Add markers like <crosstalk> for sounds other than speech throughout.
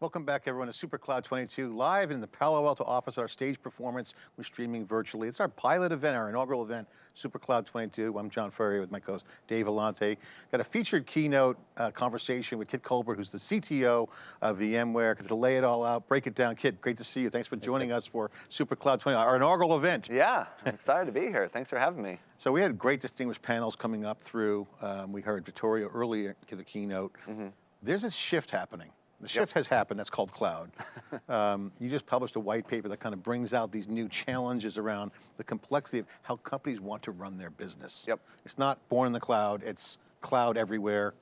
Welcome back everyone to SuperCloud 22, live in the Palo Alto office, our stage performance. We're streaming virtually. It's our pilot event, our inaugural event, SuperCloud 22. I'm John Furrier with my co-host Dave Vellante. Got a featured keynote uh, conversation with Kit Colbert, who's the CTO of VMware, to lay it all out, break it down. Kit, great to see you. Thanks for joining us for SuperCloud 22, our inaugural event. Yeah, I'm excited to be here. Thanks for having me. So we had great distinguished panels coming up through. Um, we heard Vittorio earlier give the keynote. Mm -hmm. There's a shift happening the shift yep. has happened, that's called cloud. <laughs> um, you just published a white paper that kind of brings out these new challenges around the complexity of how companies want to run their business. Yep. It's not born in the cloud, it's cloud everywhere,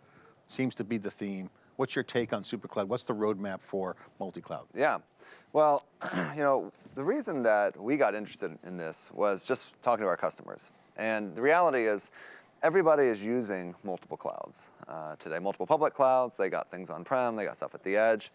seems to be the theme. What's your take on SuperCloud? What's the roadmap for multi-cloud? Yeah, well, <clears throat> you know, the reason that we got interested in this was just talking to our customers. And the reality is, everybody is using multiple clouds uh, today, multiple public clouds. They got things on-prem, they got stuff at the edge.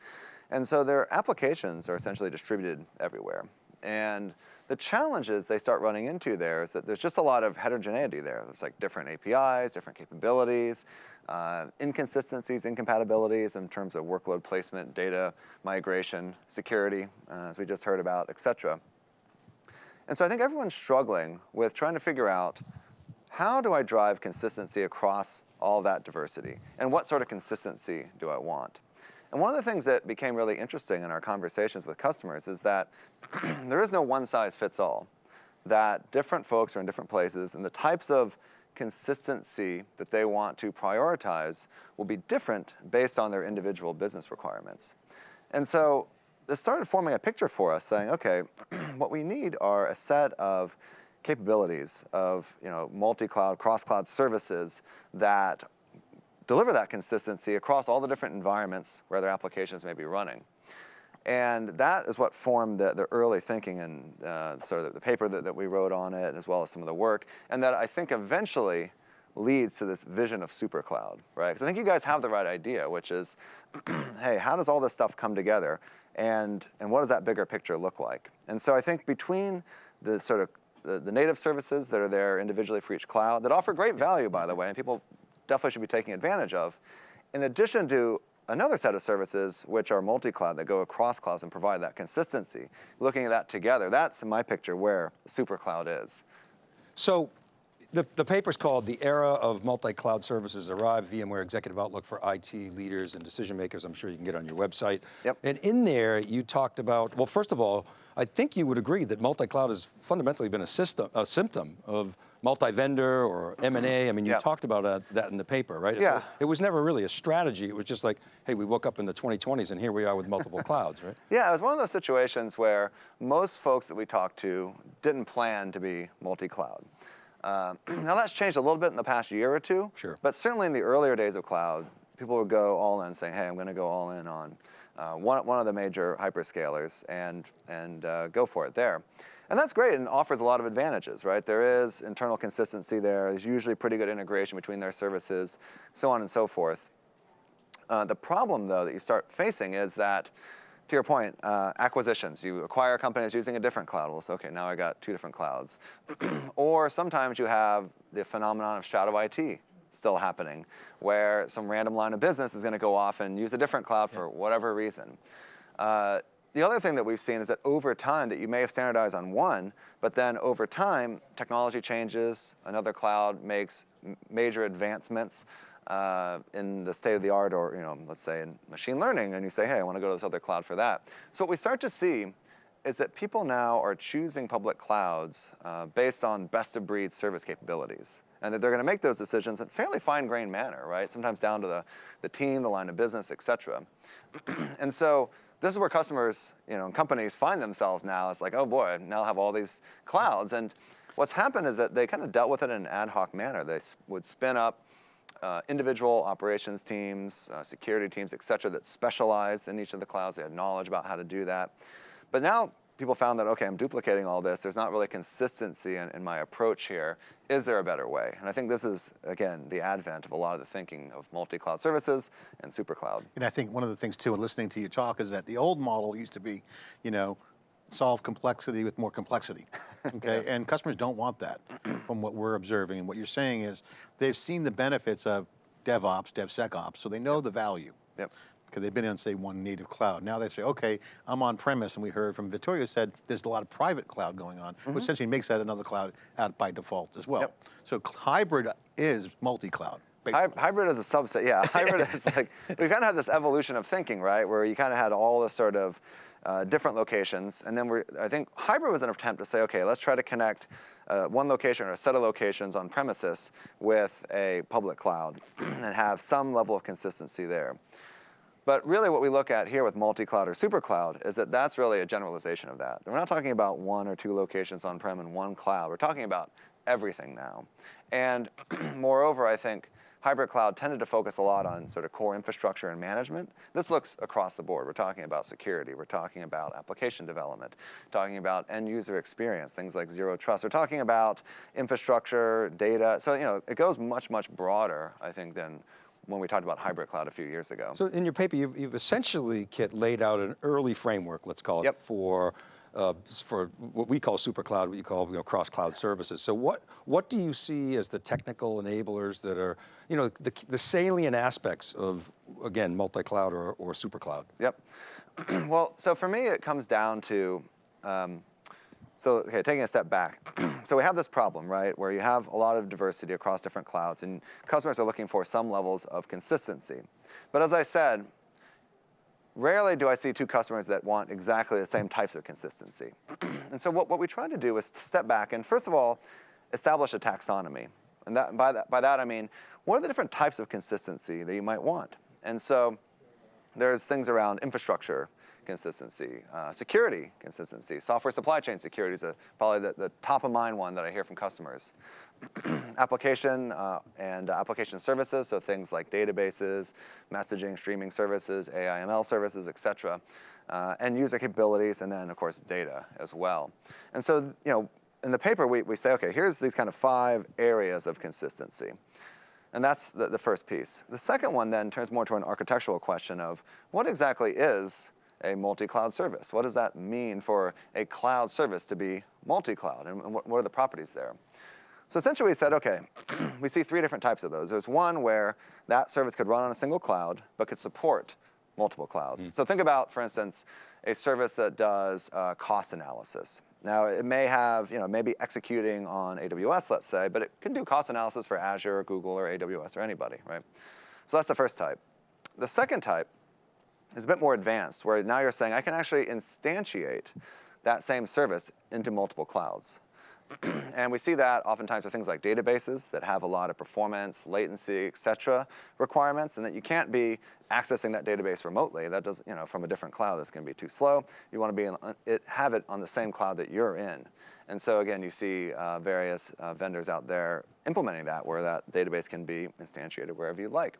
And so their applications are essentially distributed everywhere. And the challenges they start running into there is that there's just a lot of heterogeneity there. There's like different APIs, different capabilities, uh, inconsistencies, incompatibilities in terms of workload placement, data migration, security, uh, as we just heard about, et cetera. And so I think everyone's struggling with trying to figure out how do I drive consistency across all that diversity? And what sort of consistency do I want? And one of the things that became really interesting in our conversations with customers is that <clears throat> there is no one size fits all. That different folks are in different places and the types of consistency that they want to prioritize will be different based on their individual business requirements. And so this started forming a picture for us saying, okay, <clears throat> what we need are a set of capabilities of you know, multi-cloud, cross-cloud services that deliver that consistency across all the different environments where their applications may be running. And that is what formed the, the early thinking and uh, sort of the paper that, that we wrote on it, as well as some of the work, and that I think eventually leads to this vision of super cloud, right? Because I think you guys have the right idea, which is, <clears throat> hey, how does all this stuff come together? And, and what does that bigger picture look like? And so I think between the sort of the, the native services that are there individually for each cloud that offer great value, by the way, and people definitely should be taking advantage of. In addition to another set of services which are multi-cloud that go across clouds and provide that consistency. Looking at that together, that's my picture where super cloud is. So the, the paper's called The Era of Multi-Cloud Services Arrive, VMware Executive Outlook for IT Leaders and Decision Makers. I'm sure you can get on your website. Yep. And in there, you talked about, well, first of all, I think you would agree that multi-cloud has fundamentally been a, system, a symptom of multi-vendor or M&A. I mean, you yeah. talked about uh, that in the paper, right? Yeah. It was never really a strategy. It was just like, hey, we woke up in the 2020s and here we are with multiple <laughs> clouds, right? Yeah, it was one of those situations where most folks that we talked to didn't plan to be multi-cloud. Uh, <clears throat> now that's changed a little bit in the past year or two. Sure. But certainly in the earlier days of cloud, people would go all in saying, hey, I'm going to go all in on uh, one, one of the major hyperscalers and, and uh, go for it there. And that's great and offers a lot of advantages, right? There is internal consistency there. There's usually pretty good integration between their services, so on and so forth. Uh, the problem, though, that you start facing is that, to your point, uh, acquisitions. You acquire companies using a different cloud. Well, so, okay, now I got two different clouds. <clears throat> or sometimes you have the phenomenon of shadow IT, still happening, where some random line of business is going to go off and use a different cloud for whatever reason. Uh, the other thing that we've seen is that over time that you may have standardized on one, but then over time, technology changes, another cloud makes major advancements uh, in the state of the art or, you know, let's say in machine learning, and you say, hey, I want to go to this other cloud for that. So what we start to see is that people now are choosing public clouds uh, based on best of breed service capabilities and that they're going to make those decisions in fairly fine-grained manner, right? Sometimes down to the, the team, the line of business, et cetera. <clears throat> and so this is where customers, you know, companies find themselves now. It's like, oh boy, now I have all these clouds. And what's happened is that they kind of dealt with it in an ad hoc manner. They would spin up uh, individual operations teams, uh, security teams, et cetera, that specialize in each of the clouds. They had knowledge about how to do that. But now people found that, okay, I'm duplicating all this. There's not really consistency in, in, my approach here. Is there a better way? And I think this is, again, the advent of a lot of the thinking of multi-cloud services and super cloud. And I think one of the things too, in listening to you talk, is that the old model used to be, you know, solve complexity with more complexity, <laughs> okay? yes. And customers don't want that from what we're observing. And what you're saying is they've seen the benefits of DevOps, DevSecOps, so they know yep. the value. Yep. because they've been on, say, one native cloud. Now they say, okay, I'm on premise, and we heard from Vittorio said there's a lot of private cloud going on, which mm-hmm. essentially makes that another cloud out by default as well. Yep. So hybrid is multi-cloud. Hy- Hybrid is a subset, yeah. <laughs> Hybrid is like, we kind of had this evolution of thinking, right? Where you kind of had all this sort of uh, different locations. And then we're, I think hybrid was an attempt to say, okay, let's try to connect uh, one location or a set of locations on premises with a public cloud <clears throat> and have some level of consistency there. But really what we look at here with multi-cloud or super-cloud is that that's really a generalization of that. We're not talking about one or two locations on-prem and one cloud. We're talking about everything now. And <clears throat> moreover, I think hybrid cloud tended to focus a lot on sort of core infrastructure and management. This looks across the board. We're talking about security. We're talking about application development, talking about end user experience, things like zero trust. We're talking about infrastructure, data. So, you know, it goes much, much broader, I think, than when we talked about hybrid cloud a few years ago. So in your paper, you've, you've essentially, Kit, laid out an early framework, let's call it, Yep. for uh, for what we call super cloud, what you call you know, cross cloud services. So what what do you see as the technical enablers that are you know the, the salient aspects of again multi cloud or, or super cloud? Yep. <clears throat> well, so for me, it comes down to, um, so okay, taking a step back. <clears throat> so we have this problem, right, where you have a lot of diversity across different clouds, and customers are looking for some levels of consistency. But as I said, rarely do I see two customers that want exactly the same types of consistency. <clears throat> and so what, what we try to do is step back and first of all, establish a taxonomy. And that, by, that, by that I mean, what are the different types of consistency that you might want? And so there's things around infrastructure consistency, uh, security consistency, software supply chain security is a, probably the, the top of mind one that I hear from customers. <clears throat> application uh, and application services, so things like databases, messaging, streaming services, AIML services, et cetera, uh, and user capabilities, and then of course data as well. And so, you know, in the paper we, we say, okay, here's these kind of five areas of consistency. And that's the, the first piece. The second one then turns more to an architectural question of what exactly is a multi-cloud service? What does that mean for a cloud service to be multi-cloud, and what, are the properties there? So essentially we said, okay, <clears throat> we see three different types of those. There's one where that service could run on a single cloud, but could support multiple clouds. So think about, for instance, a service that does uh, cost analysis. Now it may have, you know, maybe executing on AWS, let's say, but it can do cost analysis for Azure or Google or AWS or anybody, right? So that's the first type. The second type is a bit more advanced, where now you're saying I can actually instantiate that same service into multiple clouds. <clears throat> and we see that oftentimes with things like databases that have a lot of performance, latency, et cetera, requirements, and that you can't be accessing that database remotely. That does, you know, from a different cloud, that's going to be too slow. You want to be in, it, have it on the same cloud that you're in. And so again, you see uh, various uh, vendors out there implementing that, where that database can be instantiated wherever you like.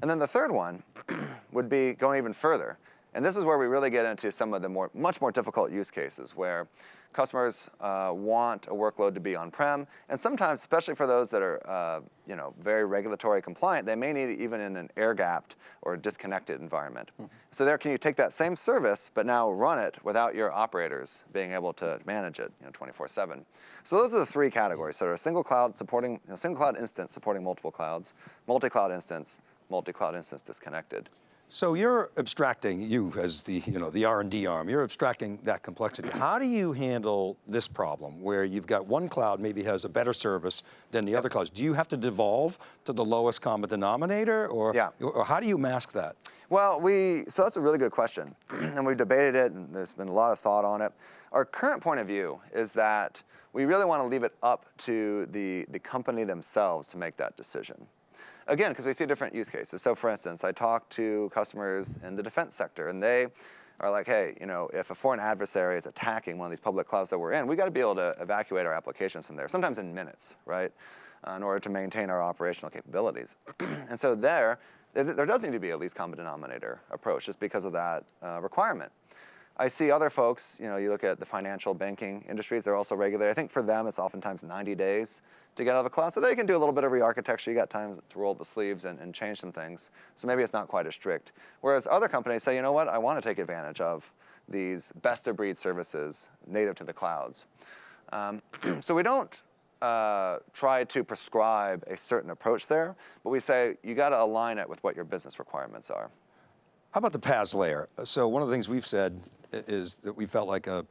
And then the third one <clears throat> would be going even further. And this is where we really get into some of the more, much more difficult use cases where customers uh, want a workload to be on-prem, and sometimes, especially for those that are, uh, you know, very regulatory compliant, they may need it even in an air-gapped or disconnected environment. Mm -hmm. So there, can you take that same service, but now run it without your operators being able to manage it, you know, 24/7. So those are the three categories. So a single cloud supporting, you know, single cloud instance supporting multiple clouds, multi-cloud instance, multi-cloud instance disconnected. So you're abstracting, you as the, you know, the R&D arm, you're abstracting that complexity. How do you handle this problem where you've got one cloud maybe has a better service than the other clouds? Do you have to devolve to the lowest common denominator or, yeah. or how do you mask that? Well, we, so that's a really good question. <clears throat> and we've debated it and there's been a lot of thought on it. Our current point of view is that we really want to leave it up to the, the company themselves to make that decision. Again, because we see different use cases. So for instance, I talk to customers in the defense sector and they are like, hey, you know, if a foreign adversary is attacking one of these public clouds that we're in, we got to be able to evacuate our applications from there, sometimes in minutes, right, uh, in order to maintain our operational capabilities. <clears throat> and so there, there does need to be a least common denominator approach just because of that uh, requirement. I see other folks, you know, you look at the financial banking industries, they're also regulated. I think for them, it's oftentimes 90 days to get out of the cloud. So they can do a little bit of re-architecture. You got time to roll up the sleeves and, and change some things. So maybe it's not quite as strict. Whereas other companies say, you know what, I want to take advantage of these best of breed services native to the clouds. Um, <clears throat> so we don't uh, try to prescribe a certain approach there, but we say you got to align it with what your business requirements are. How about the PaaS layer? So one of the things we've said is that we felt like a,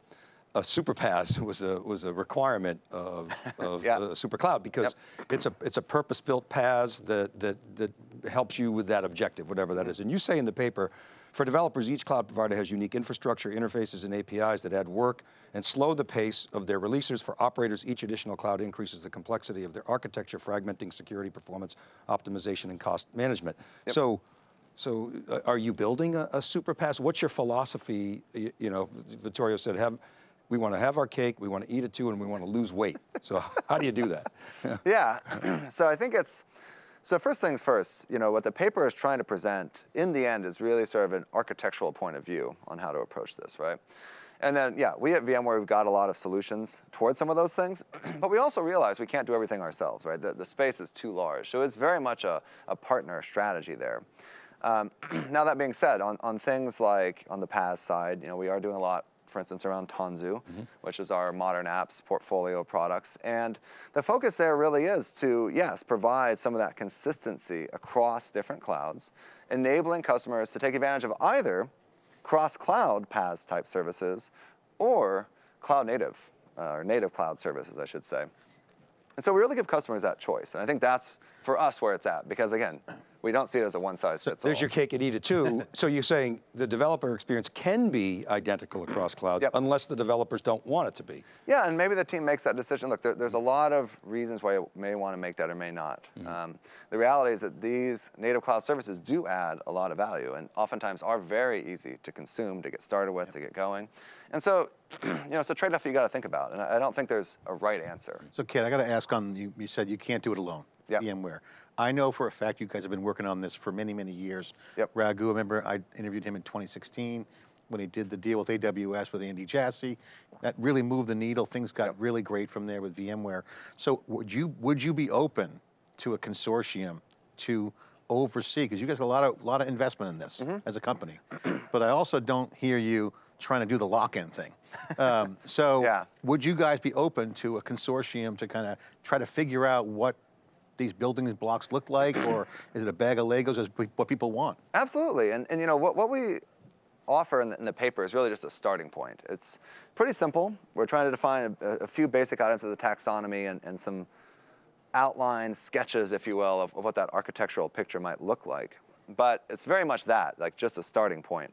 a super PaaS <laughs> was a, was a requirement of, <laughs> of Yeah. a super cloud because it's a, it's a purpose-built PaaS that, that, that helps you with that objective, whatever that mm-hmm. is. And you say in the paper, for developers, each cloud provider has unique infrastructure, interfaces, and APIs that add work and slow the pace of their releases. For operators, each additional cloud increases the complexity of their architecture, fragmenting security, performance, optimization, and cost management. So, so uh, are you building a, a super? What's your philosophy? You, you know, Vittorio said, have, we want to have our cake, we want to eat it too, and we want to lose weight. So <laughs> how do you do that? <laughs> Yeah, <clears throat> so I think it's, so first things first, you know, what the paper is trying to present in the end is really sort of an architectural point of view on how to approach this, right? And then, yeah, we at VMware, we've got a lot of solutions towards some of those things, <clears throat> but we also realize we can't do everything ourselves, right? The, the space is too large. So it's very much a, a partner strategy there. Um, <clears throat> now that being said, on, on things like on the PaaS side, you know, we are doing a lot, for instance, around Tanzu, which is our modern apps portfolio of products. And the focus there really is to, yes, provide some of that consistency across different clouds, enabling customers to take advantage of either cross-cloud PaaS type services or cloud native, uh, or native cloud services, I should say. And so we really give customers that choice. And I think that's, for us, where it's at. Because again, we don't see it as a one size fits all. There's your cake and eat it too. <laughs> so you're saying the developer experience can be identical across clouds Yep. unless the developers don't want it to be. Yeah, and maybe the team makes that decision. Look, there, there's a lot of reasons why you may want to make that or may not. Um, the reality is that these native cloud services do add a lot of value and oftentimes are very easy to consume, to get started with, to get going. And so, <clears throat> you know, it's a trade-off you got to think about. And I don't think there's a right answer. So Kit, I got to ask on, you, you said you can't do it alone, Yep. VMware. I know for a fact you guys have been working on this for many, many years. Yep. Raghu, I remember I interviewed him in 2016 when he did the deal with AWS with Andy Jassy. That really moved the needle. Things got really great from there with VMware. So would you, would you be open to a consortium to oversee, because you guys have a lot of, lot of investment in this Mm-hmm. as a company. <clears throat> but I also don't hear you trying to do the lock-in thing. <laughs> Um, so Yeah. would you guys be open to a consortium to kind of try to figure out what these building blocks look like, or <clears throat> is it a bag of Legos, is what people want? Absolutely, and, and you know, what, what we offer in the, in the paper is really just a starting point. It's pretty simple. We're trying to define a, a few basic items of the taxonomy and, and some outlines, sketches, if you will, of, of what that architectural picture might look like. But it's very much that, like just a starting point.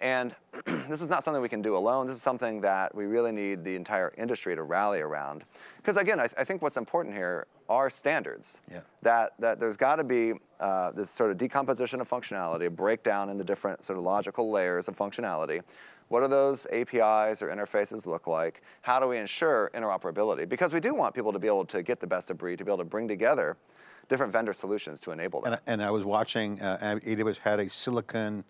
And <clears throat> this is not something we can do alone. This is something that we really need the entire industry to rally around. Because again, I, I think what's important here are standards. Yeah. That, that there's got to be uh, this sort of decomposition of functionality, a breakdown in the different sort of logical layers of functionality. What do those APIs or interfaces look like? How do we ensure interoperability? Because we do want people to be able to get the best of breed, to be able to bring together different vendor solutions to enable that. And, I- and I was watching, uh, AWS had a silicon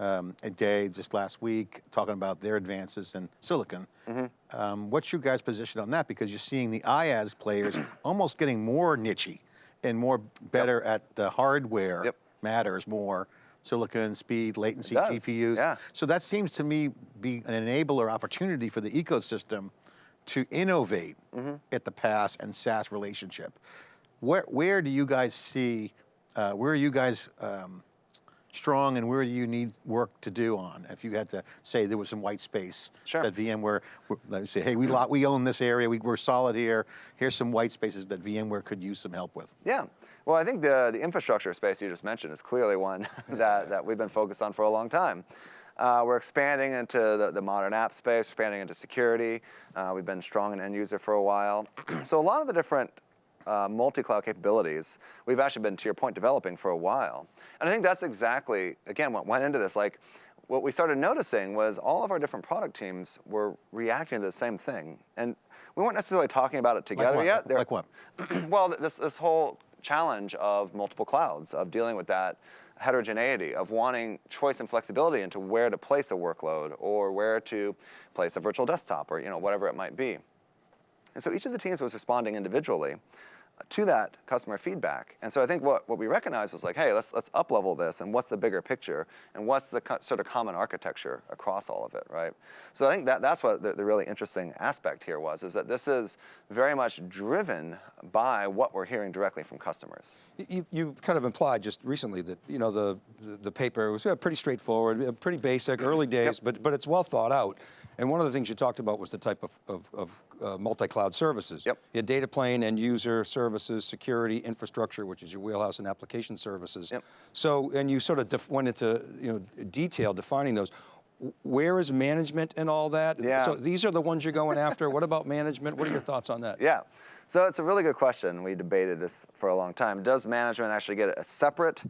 um, a day just last week, talking about their advances in silicon. Mm-hmm. Um, what's your guys' position on that? Because you're seeing the IaaS players <clears throat> almost getting more nichey and more better at the hardware Yep. matters more. Silicon, speed, latency, GPUs. yeah. So that seems to me be an enabler opportunity for the ecosystem to innovate Mm-hmm. at the PaaS and SaaS relationship. Where, where do you guys see, uh, where are you guys um, strong and where do you need work to do on? If you had to say there was some white space Sure. that VMware, like say, hey, we, lo- we own this area, we, we're solid here, here's some white spaces that VMware could use some help with. Yeah. Well, I think the, the infrastructure space you just mentioned is clearly one <laughs> that, that we've been focused on for a long time. Uh, we're expanding into the, the modern app space, expanding into security. Uh, we've been strong in end user for a while. <clears throat> so a lot of the different uh, multi-cloud capabilities we've actually been, to your point, developing for a while. And I think that's exactly, again, what went into this. Like, what we started noticing was all of our different product teams were reacting to the same thing. And we weren't necessarily talking about it together what? yet. They're- Like what? <clears throat> well, this, this whole challenge of multiple clouds, of dealing with that heterogeneity, of wanting choice and flexibility into where to place a workload or where to place a virtual desktop or you know whatever it might be. And so each of the teams was responding individually. To that customer feedback. And so I think what, what we recognized was like, hey, let's, let's up level this and what's the bigger picture and what's the sort of common architecture across all of it, right? So I think that, that's what the, the really interesting aspect here was, is that this is very much driven by what we're hearing directly from customers. You, you kind of implied just recently that you know the the, the paper was pretty straightforward, pretty basic, early days, but but it's well thought out. And one of the things you talked about was the type of, of, of uh, multi-cloud services. Yep. You had data plane, and user services, security, infrastructure, which is your wheelhouse, and application services. Yep. So, and you sort of went into you know detail defining those. Where is management and all that? Yeah. So these are the ones you're going after. what about management? What are your thoughts on that? Yeah. So it's a really good question. We debated this for a long time. Does management actually get a separate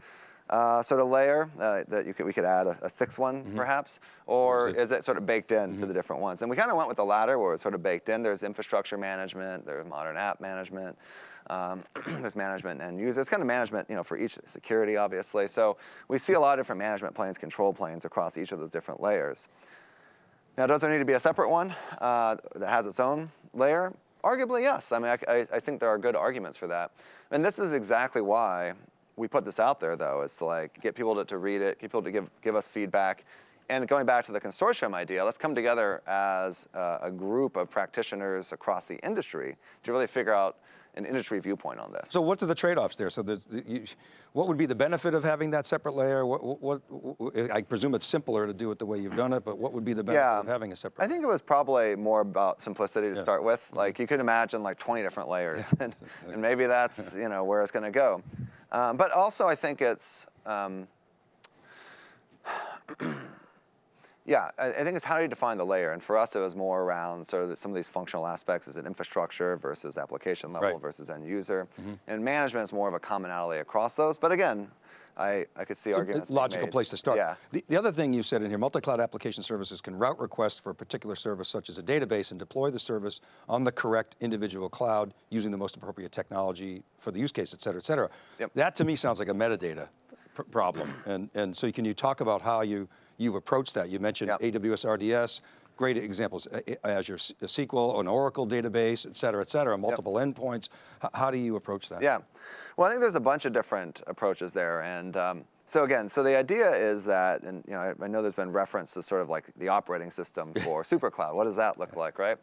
uh, sort of layer uh, that you could, we could add a, a sixth one perhaps? Or Is it- sort of baked in to the different ones? And we kind of went with the latter where it's sort of baked in. There's infrastructure management, there's modern app management, um, <clears throat> there's management and user. It's kind of management you know, for each security, obviously. So we see a lot of different management planes, control planes across each of those different layers. Now, does there need to be a separate one uh, that has its own layer? Arguably, yes. I mean, I, I think there are good arguments for that. And this is exactly why we put this out there, though, is to like get people to, to read it, get people to give, give us feedback. And going back to the consortium idea, let's come together as uh, a group of practitioners across the industry to really figure out an industry viewpoint on this. So what are the trade-offs there? So you, what would be the benefit of having that separate layer? What, what, what, I presume it's simpler to do it the way you've done it, but what would be the benefit Yeah. of having a separate I think it was probably more about simplicity to Yeah. start with. Like you could imagine like 20 different layers, <laughs> and, and maybe that's you know where it's going to go. Um, but also, I think it's um, <clears throat> yeah, I, I think it's how do you define the layer? And for us, it was more around sort of the, some of these functional aspects. Is it infrastructure versus application level Right. versus end user? And management is more of a commonality across those. But again, I, I could see arguments. it's a being logical place to start. Yeah. The, the other thing you said in here, multi-cloud application services can route requests for a particular service such as a database and deploy the service on the correct individual cloud using the most appropriate technology for the use case, et cetera, et cetera. Yep. That to me sounds like a metadata pr- problem. and, and so can you talk about how you, you've approached that? You mentioned Yep. AWS RDS, great examples, uh, A- A- uh, Azure SQL, uh, an Oracle database, et cetera, et cetera, multiple endpoints. How do you approach that? Yeah. Well, I think there's a bunch of different approaches there. And um, so again, so the idea is that, and you know, I, I know there's been reference to sort of like the operating system <laughs> for SuperCloud. What does that look like, right?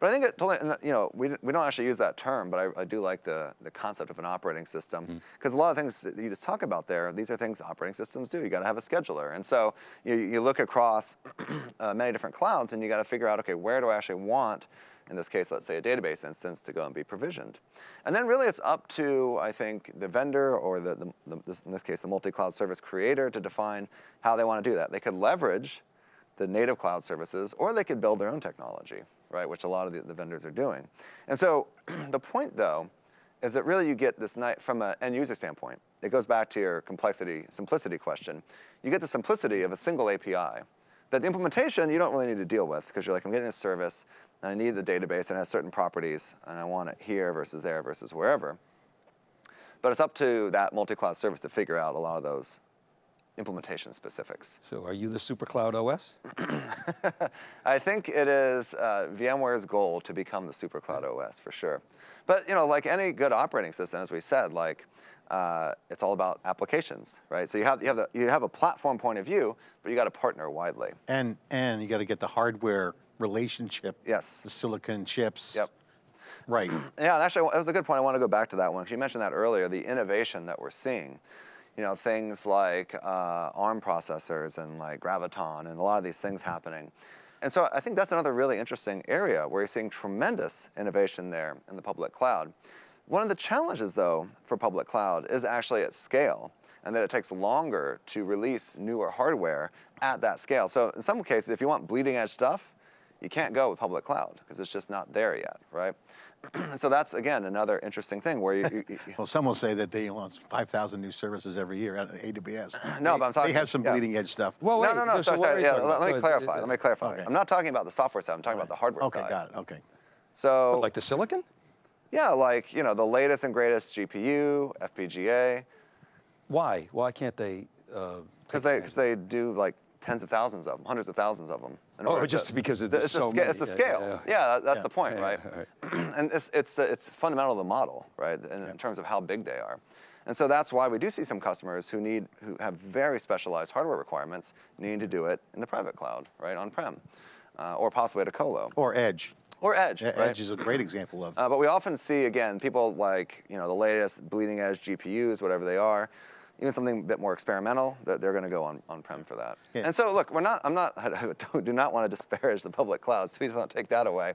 But I think it totally, you know, we, we don't actually use that term, but I, I do like the, the concept of an operating system because a lot of things that you just talk about there, these are things operating systems do. You got to have a scheduler, and so you, you look across <clears throat> uh, many different clouds, and you got to figure out, okay, where do I actually want in this case, let's say a database instance to go and be provisioned. And then really it's up to, I think, the vendor or the, the, the this, in this case, the multi-cloud service creator to define how they want to do that. They could leverage the native cloud services or they could build their own technology, right, which a lot of the, the vendors are doing. And so <clears throat> the point though, is that really you get this from an end user standpoint. It goes back to your complexity, simplicity question. You get the simplicity of a single API that the implementation you don't really need to deal with because you're like, I'm getting a service and I need the database and it has certain properties and I want it here versus there versus wherever. But it's up to that multi-cloud service to figure out a lot of those implementation specifics. So are you the SuperCloud OS? <clears throat> I think it is uh, VMware's goal to become the SuperCloud OS for sure. But you know, like any good operating system, as we said, like uh, it's all about applications, right? So you have you have the, you have a platform point of view, but you got to partner widely. And, and you got to get the hardware relationship. Yes. The silicon chips. Yep. Right. <clears throat> Yeah, and actually, that was a good point. I want to go back to that one because you mentioned that earlier. The innovation that we're seeing, you know, things like uh, ARM processors and like Graviton, and a lot of these things happening. And so I think that's another really interesting area where you're seeing tremendous innovation there in the public cloud. One of the challenges, though, for public cloud is actually at scale, and that it takes longer to release newer hardware at that scale. So in some cases, if you want bleeding edge stuff, you can't go with public cloud because it's just not there yet, right? <clears throat> so that's again another interesting thing where you, you, you <laughs> Well, some will say that they launch 5,000 new services every year out of AWS. No, They- but I'm talking- They have some yeah. bleeding edge stuff. Well, no, wait, no, no, so sorry, what are sorry. you Yeah, let, about? let So me it- clarify. it- let me clarify. Okay. I'm not talking about the software side. I'm talking about the hardware Okay, side. Okay, got it. Okay. So, Like the silicon? yeah, like you know, the latest and greatest GPU, FPGA, Why? Why can't they? uh, because take they because they do like tens of thousands of them, hundreds of thousands of them. Oh, just to- because it's the- it's, so the, sca- it's the scale. yeah, Yeah, that- that's Yeah. the point, Yeah, right? yeah, <clears throat> and it's, it's, uh, it's fundamental to the model, right, in, in terms of how big they are. And so that's why we do see some customers who need, who have very specialized hardware requirements, needing to do it in the private cloud, right, on-prem, uh, or possibly at a colo, Or Edge. or edge, Yeah, right? Edge is a great example of. Uh, but we often see again people like you know the latest bleeding edge GPUs, whatever they are, even something a bit more experimental. That they're going to go on on prem for that. Yeah. And so look, we're not. I'm not. <laughs> I do not want to disparage the public clouds. Please don't take that away.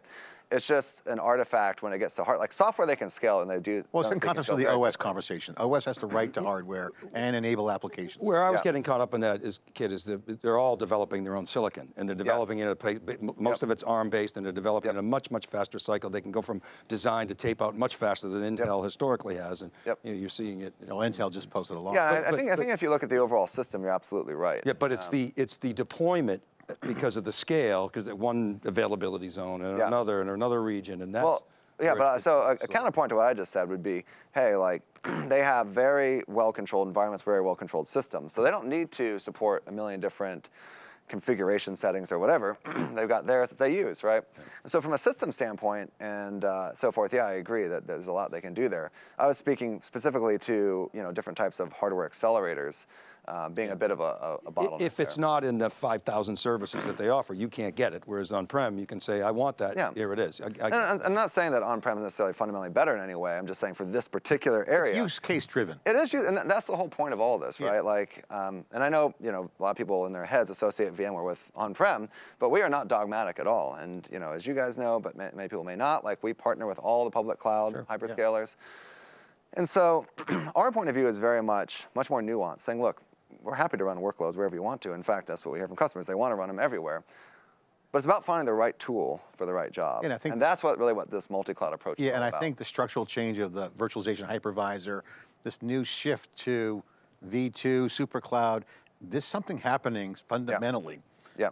It's just an artifact when it gets to hard. Like software, they can scale and they do. Well, it's in can context of the OS quickly. conversation. OS has to write to hardware and enable applications. Where I was Yeah. getting caught up in that is, Kit, is that they're all developing their own silicon, and they're developing it at a place, most Yep. of it's ARM-based, and they're developing Yep. at a much, much faster cycle. They can go from design to tape out much faster than Intel historically has, and Yep. you know, you're seeing it. You know, Intel just posted a law. Yeah, I- But- I, think I but- think if you look at the overall system, you're absolutely right. Yeah, but it's um, the it's the deployment because of the scale, because one availability zone and Yeah. another and another region, and that's. Well, yeah, but uh, so a, a counterpoint to what I just said would be, hey, like <clears throat> they have very well-controlled environments, very well-controlled systems, so they don't need to support a million different configuration settings or whatever. <clears throat> They've got theirs that they use, right? So from a system standpoint and uh, so forth, yeah, I agree that there's a lot they can do there. I was speaking specifically to you know different types of hardware accelerators uh, being a bit of a bottleneck. If it's there. not in the 5,000 services that they offer, you can't get it. Whereas on-prem, you can say, I want that, Yeah. here it is. I- I- And I'm- not saying that on-prem is necessarily fundamentally better in any way. I'm just saying for this particular area. Use case driven. It is, and that's the whole point of all this, Yeah. right? Like, um, and I know, you know, a lot of people in their heads associate VMware with on-prem, but we are not dogmatic at all. And you know, as you guys know, but ma- many people may not, like we partner with all the public cloud hyperscalers. And so, <clears throat> our point of view is very much, much more nuanced, saying, look, we're happy to run workloads wherever you want to. In fact, that's what we hear from customers; they want to run them everywhere. But it's about finding the right tool for the right job. And I think- that's what really what this multi-cloud approach is Yeah, and I about. think the structural change of the virtualization hypervisor, this new shift to V2, super cloud, there's something happening fundamentally. Yeah.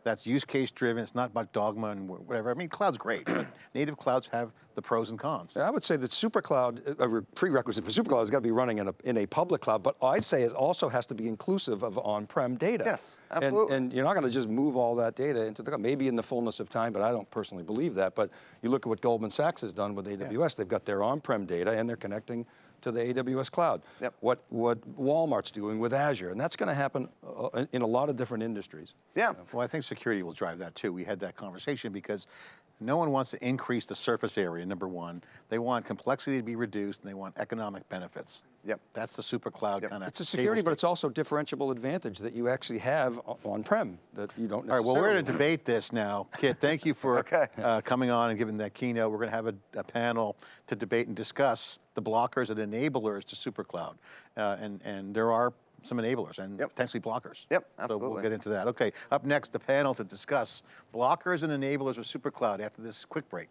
That's use case driven, it's not about dogma and whatever. I mean, cloud's great, but <clears throat> native clouds have the pros and cons. I would say that supercloud, uh, a prerequisite for supercloud has got to be running in a, in a public cloud, but I'd say it also has to be inclusive of on-prem data. Yes, absolutely. And, you're not going to just move all that data into the cloud, maybe in the fullness of time, but I don't personally believe that. But you look at what Goldman Sachs has done with AWS, they've got their on-prem data and they're connecting to the AWS cloud. Yep. What, what Walmart's doing with Azure, and that's going to happen uh, in- in a lot of different industries. yeah. Well, I think security will drive that too. We had that conversation because no one wants to increase the surface area, number one. They want complexity to be reduced and they want economic benefits. Yep. That's the super cloud Yep. kind of. It's a security, but it's also differentiable advantage that you actually have on-prem that you don't All right, well, we're going to debate this now. Kit, thank you for <laughs> Okay. uh, coming on and giving that keynote. We're going to have a, a panel to debate and discuss the blockers and enablers to SuperCloud. Uh, and, and there are some enablers and Yep. potentially blockers. Yep, absolutely. So we'll get into that. Okay, up next, the panel to discuss blockers and enablers of SuperCloud after this quick break.